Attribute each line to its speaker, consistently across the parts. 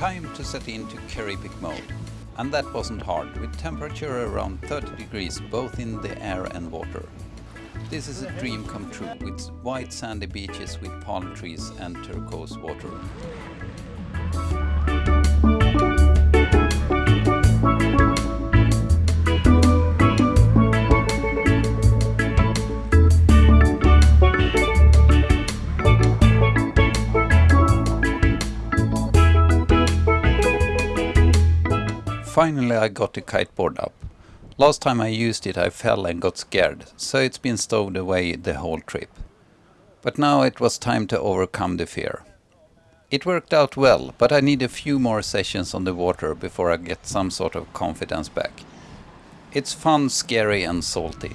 Speaker 1: Time to set into Karibic mode. And that wasn't hard, with temperature around 30 degrees both in the air and water. This is a dream come true, with white sandy beaches with palm trees and turquoise water. Finally I got the kiteboard up. Last time I used it I fell and got scared, so it's been stowed away the whole trip. But now it was time to overcome the fear. It worked out well, but I need a few more sessions on the water before I get some sort of confidence back. It's fun, scary and salty.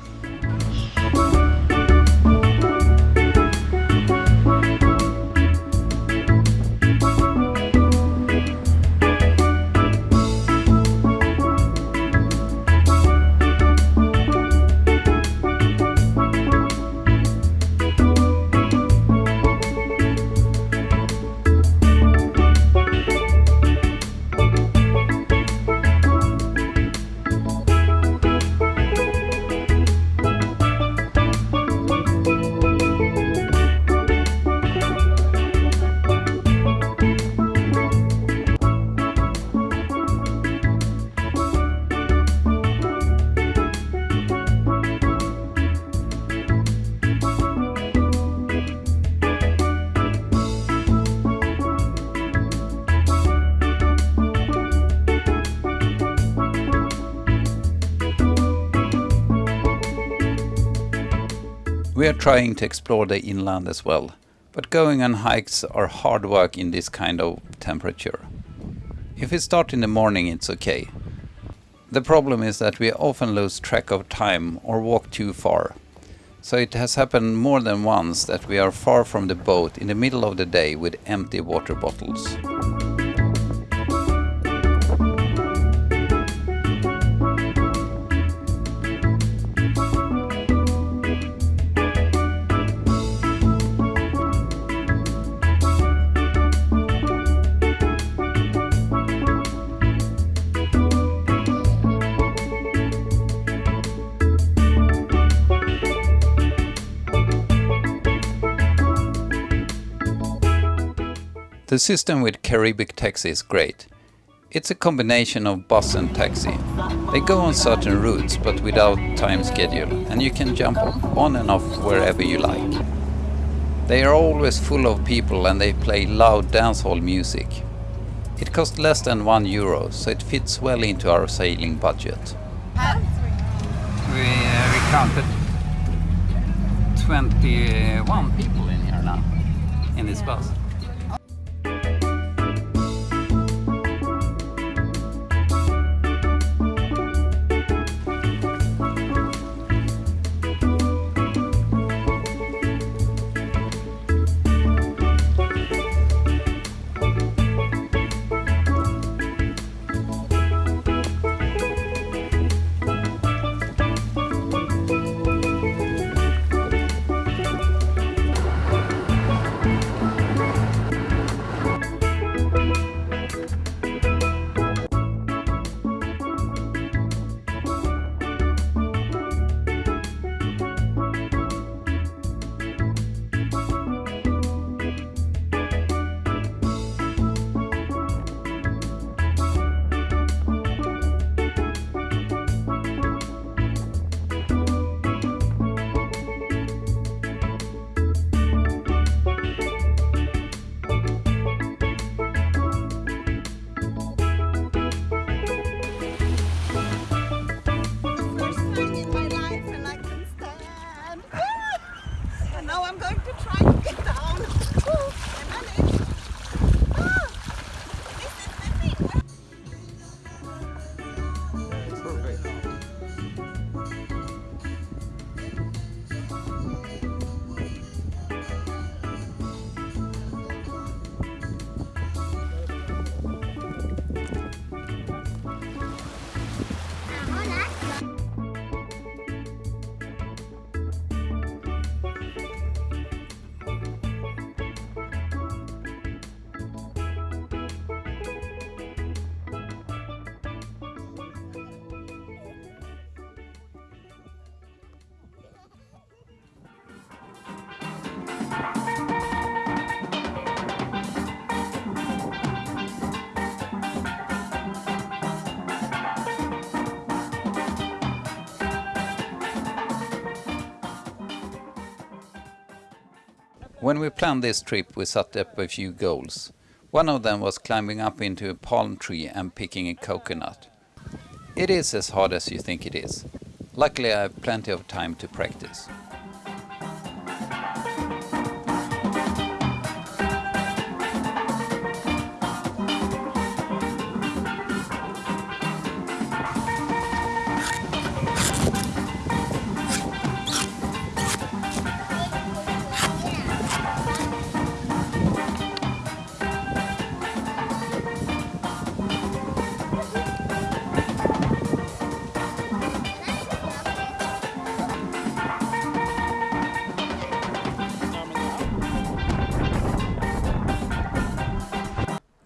Speaker 1: We are trying to explore the inland as well, but going on hikes are hard work in this kind of temperature. If we start in the morning it's okay. The problem is that we often lose track of time or walk too far. So it has happened more than once that we are far from the boat in the middle of the day with empty water bottles. The system with Karibic Taxi is great. It's a combination of bus and taxi. They go on certain routes but without time schedule and you can jump on and off wherever you like. They are always full of people and they play loud dancehall music. It costs less than one euro so it fits well into our sailing budget.
Speaker 2: We, uh, we counted 21 people in here now, in this bus.
Speaker 1: When we planned this trip we set up a few goals. One of them was climbing up into a palm tree and picking a coconut. It is as hard as you think it is. Luckily I have plenty of time to practice.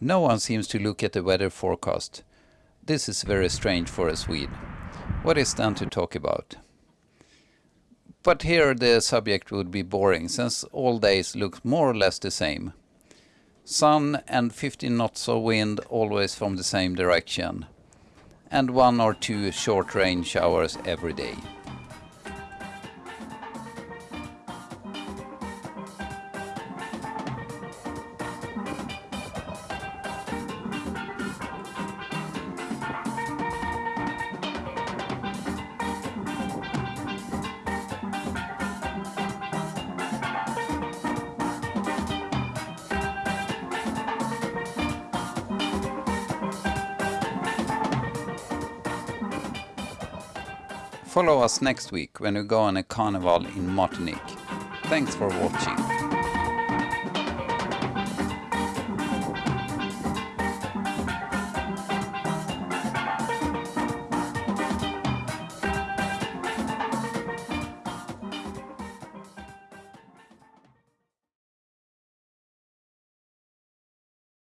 Speaker 1: No one seems to look at the weather forecast. This is very strange for a Swede. What is then to talk about? But here the subject would be boring, since all days look more or less the same. Sun and 15 knots of wind always from the same direction. And one or two short rain showers every day. Follow us next week when we go on a carnival in Martinique. Thanks for watching.